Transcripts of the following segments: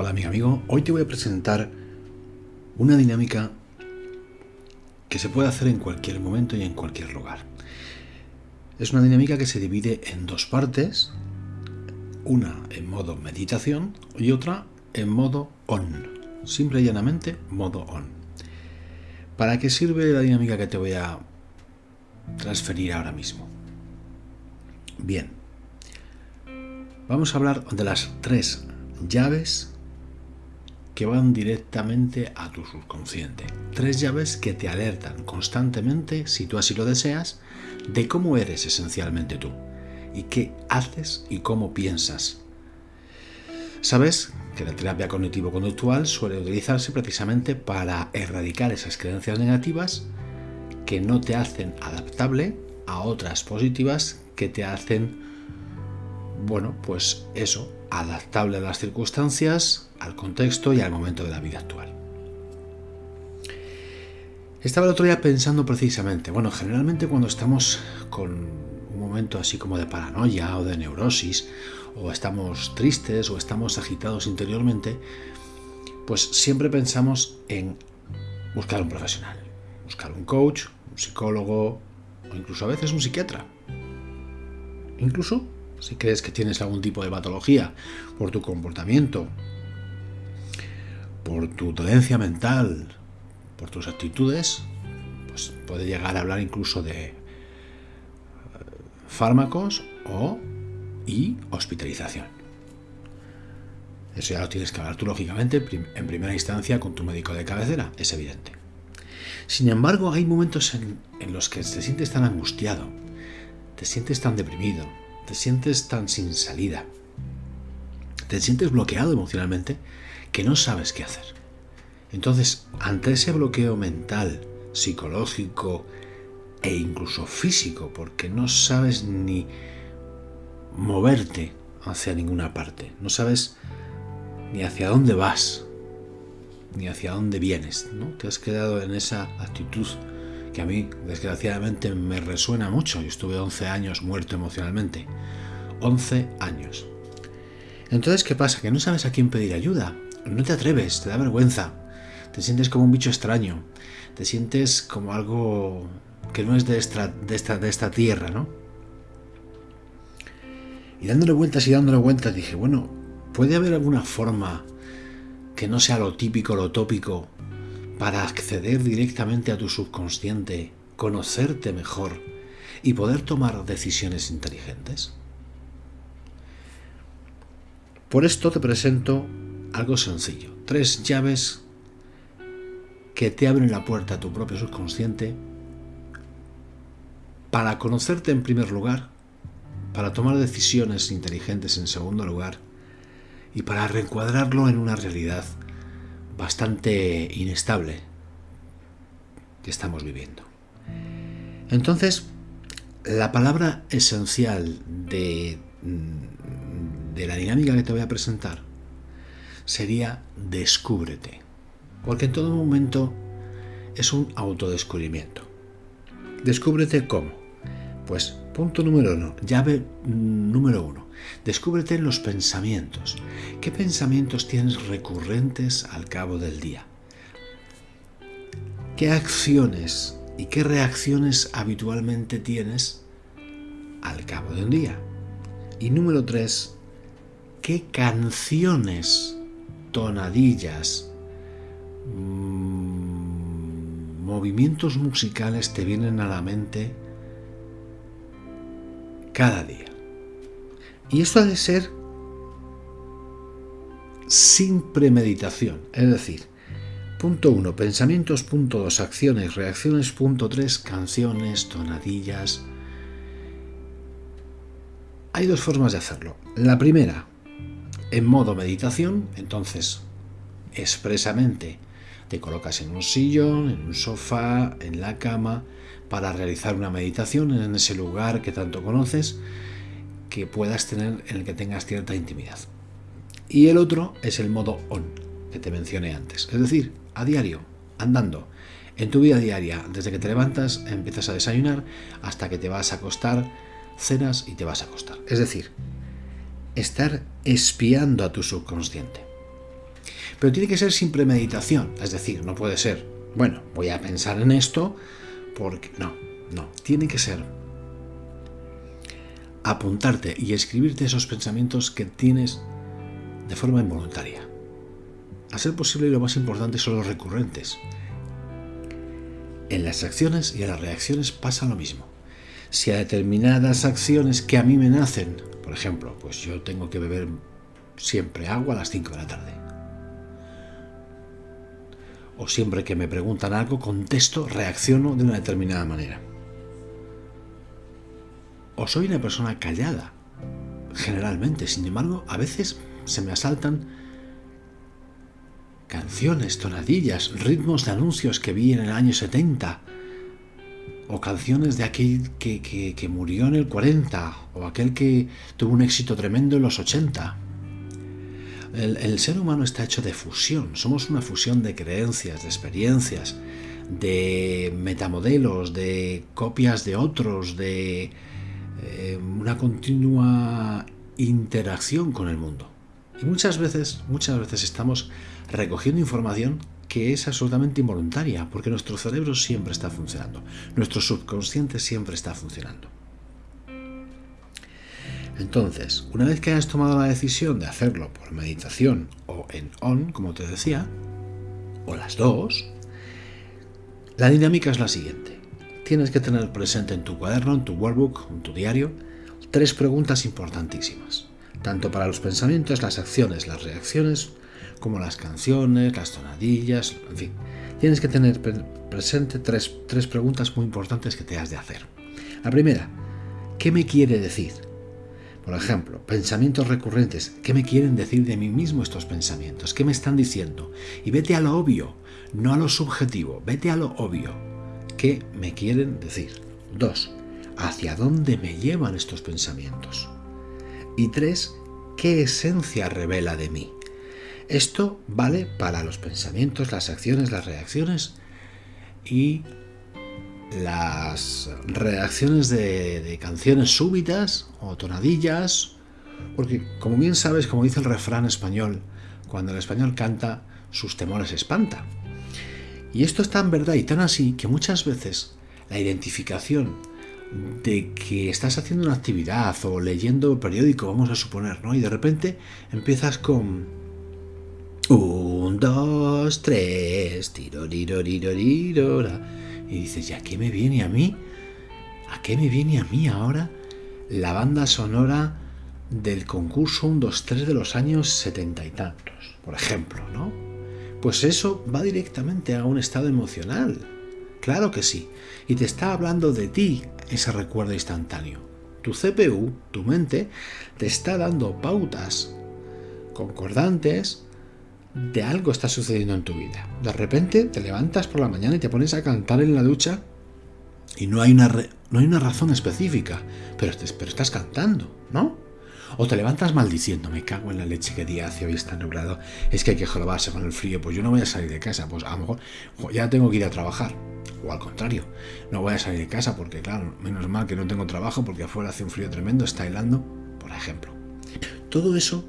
Hola amigo amigo, hoy te voy a presentar una dinámica que se puede hacer en cualquier momento y en cualquier lugar. Es una dinámica que se divide en dos partes, una en modo meditación y otra en modo on, simple y llanamente modo on. ¿Para qué sirve la dinámica que te voy a transferir ahora mismo? Bien, vamos a hablar de las tres llaves que van directamente a tu subconsciente. Tres llaves que te alertan constantemente, si tú así lo deseas, de cómo eres esencialmente tú y qué haces y cómo piensas. Sabes que la terapia cognitivo-conductual suele utilizarse precisamente para erradicar esas creencias negativas que no te hacen adaptable a otras positivas que te hacen, bueno, pues eso, adaptable a las circunstancias, al contexto y al momento de la vida actual. Estaba el otro día pensando precisamente, bueno, generalmente cuando estamos con un momento así como de paranoia o de neurosis, o estamos tristes o estamos agitados interiormente, pues siempre pensamos en buscar un profesional, buscar un coach, un psicólogo o incluso a veces un psiquiatra. Incluso si crees que tienes algún tipo de patología por tu comportamiento, por tu dolencia mental, por tus actitudes, pues puede llegar a hablar incluso de eh, fármacos o y hospitalización. Eso ya lo tienes que hablar tú, lógicamente, en primera instancia con tu médico de cabecera, es evidente. Sin embargo, hay momentos en, en los que te sientes tan angustiado, te sientes tan deprimido, te sientes tan sin salida, te sientes bloqueado emocionalmente que no sabes qué hacer. Entonces, ante ese bloqueo mental, psicológico e incluso físico, porque no sabes ni moverte hacia ninguna parte, no sabes ni hacia dónde vas, ni hacia dónde vienes, ¿no? Te has quedado en esa actitud que a mí, desgraciadamente, me resuena mucho. Yo estuve 11 años muerto emocionalmente. 11 años. Entonces, ¿qué pasa? Que no sabes a quién pedir ayuda. No te atreves, te da vergüenza. Te sientes como un bicho extraño. Te sientes como algo que no es de esta, tierra, ¿no? Y dándole vueltas y dándole vueltas dije, bueno, ¿puede haber alguna forma que no sea lo típico, lo tópico, para acceder directamente a tu subconsciente, conocerte mejor y poder tomar decisiones inteligentes? Por esto te presento algo sencillo, tres llaves que te abren la puerta a tu propio subconsciente para conocerte en primer lugar, para tomar decisiones inteligentes en segundo lugar y para reencuadrarlo en una realidad bastante inestable que estamos viviendo. Entonces, la palabra esencial de, de la dinámica que te voy a presentar sería descúbrete. Porque en todo momento es un autodescubrimiento. Descúbrete cómo. Pues punto número uno, llave número uno. Descúbrete en los pensamientos. ¿Qué pensamientos tienes recurrentes al cabo del día? ¿Qué acciones y qué reacciones habitualmente tienes al cabo de un día? Y número tres, ¿qué canciones, tonadillas, mmm, movimientos musicales te vienen a la mente cada día? Y esto ha de ser sin premeditación, es decir, punto 1, pensamientos, punto 2, acciones, reacciones, punto 3, canciones, tonadillas. Hay dos formas de hacerlo. La primera, en modo meditación, entonces expresamente te colocas en un sillón, en un sofá, en la cama, para realizar una meditación en ese lugar que tanto conoces que puedas tener en el que tengas cierta intimidad. Y el otro es el modo on, que te mencioné antes. Es decir, a diario, andando. En tu vida diaria, desde que te levantas, empiezas a desayunar, hasta que te vas a acostar, cenas y te vas a acostar. Es decir, estar espiando a tu subconsciente. Pero tiene que ser sin premeditación, es decir, no puede ser, bueno, voy a pensar en esto porque no, no, tiene que ser apuntarte y escribirte esos pensamientos que tienes de forma involuntaria. A ser posible, lo más importante son los recurrentes. En las acciones y en las reacciones pasa lo mismo. Si a determinadas acciones que a mí me nacen, por ejemplo, pues yo tengo que beber siempre agua a las 5 de la tarde. O siempre que me preguntan algo, contesto, reacciono de una determinada manera. O soy una persona callada, generalmente. Sin embargo, a veces se me asaltan canciones, tonadillas, ritmos de anuncios que vi en el año 70, o canciones de aquel que, murió en el 40, o aquel que tuvo un éxito tremendo en los 80. El, el, ser humano está hecho de fusión, somos una fusión de creencias, de experiencias, de metamodelos, de copias de otros, de eh, una continua interacción con el mundo. Y muchas veces, muchas veces estamos recogiendo información que es absolutamente involuntaria, porque nuestro cerebro siempre está funcionando, nuestro subconsciente siempre está funcionando. Entonces, una vez que hayas tomado la decisión de hacerlo por meditación o en on, como te decía, o las dos, la dinámica es la siguiente tienes que tener presente en tu cuaderno, en tu workbook, en tu diario, tres preguntas importantísimas, tanto para los pensamientos, las acciones, las reacciones, como las canciones, las tonadillas, en fin. Tienes que tener presente tres, tres preguntas muy importantes que te has de hacer. La primera, ¿qué me quiere decir? Por ejemplo, pensamientos recurrentes. ¿Qué me quieren decir de mí mismo estos pensamientos? ¿Qué me están diciendo? Y vete a lo obvio, no a lo subjetivo, vete a lo obvio. ¿Qué me quieren decir? Dos, ¿hacia dónde me llevan estos pensamientos? Y tres, ¿qué esencia revela de mí? Esto vale para los pensamientos, las acciones, las reacciones y las reacciones de, canciones súbitas o tonadillas, porque como bien sabes, como dice el refrán español, cuando el español canta, sus temores espanta. Y esto es tan verdad y tan así que muchas veces la identificación de que estás haciendo una actividad o leyendo periódico, vamos a suponer, ¿no? Y de repente empiezas con un, dos, tres, tiro, tiro, tiro, tiro, y dices, ¿y a qué me viene a mí? ¿A qué me viene a mí ahora la banda sonora del concurso 1, 2, 3 de los años setenta y tantos? Por ejemplo, ¿no? Pues eso va directamente a un estado emocional. Claro que sí. Y te está hablando de ti ese recuerdo instantáneo. Tu CPU, tu mente, te está dando pautas concordantes de algo está sucediendo en tu vida. De repente te levantas por la mañana y te pones a cantar en la ducha y no hay una, no hay una razón específica, pero, pero estás cantando, ¿no? O te levantas maldiciendo, me cago en la leche que día hace hoy está nublado, es que hay que jorobarse con el frío, pues yo no voy a salir de casa, pues a lo mejor ya tengo que ir a trabajar. O al contrario, no voy a salir de casa porque, claro, menos mal que no tengo trabajo porque afuera hace un frío tremendo, está helando, por ejemplo. Todo eso,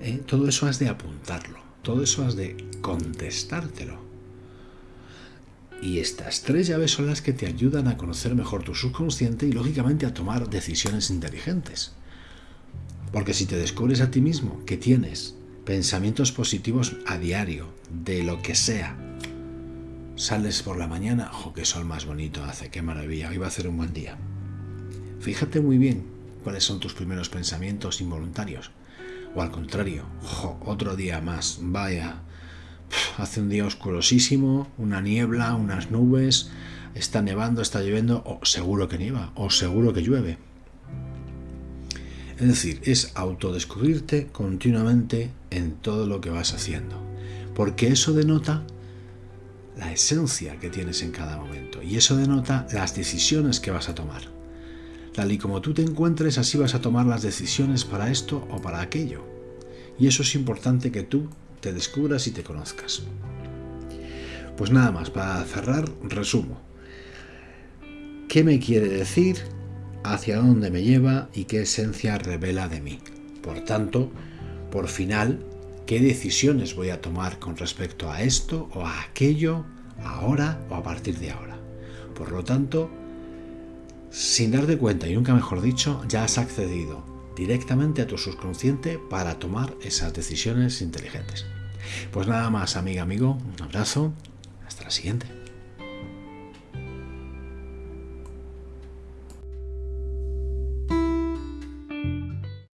¿eh? todo eso has de apuntarlo, todo eso has de contestártelo. Y estas tres llaves son las que te ayudan a conocer mejor tu subconsciente y lógicamente a tomar decisiones inteligentes. Porque si te descubres a ti mismo que tienes pensamientos positivos a diario, de lo que sea, sales por la mañana, ¡oh, qué sol más bonito hace! ¡Qué maravilla! Hoy va a ser un buen día. Fíjate muy bien cuáles son tus primeros pensamientos involuntarios. O al contrario, ¡oh, otro día más! Vaya, hace un día oscurosísimo, una niebla, unas nubes, está nevando, está lloviendo, o seguro que nieva, o seguro que llueve. Es decir, es autodescubrirte continuamente en todo lo que vas haciendo. Porque eso denota la esencia que tienes en cada momento. Y eso denota las decisiones que vas a tomar. Tal y como tú te encuentres, así vas a tomar las decisiones para esto o para aquello. Y eso es importante que tú te descubras y te conozcas. Pues nada más, para cerrar, resumo. ¿Qué me quiere decir hacia dónde me lleva y qué esencia revela de mí. Por tanto, por final, qué decisiones voy a tomar con respecto a esto o a aquello, ahora o a partir de ahora. Por lo tanto, sin darte cuenta, y nunca mejor dicho, ya has accedido directamente a tu subconsciente para tomar esas decisiones inteligentes. Pues nada más, amiga, amigo, un abrazo, hasta la siguiente.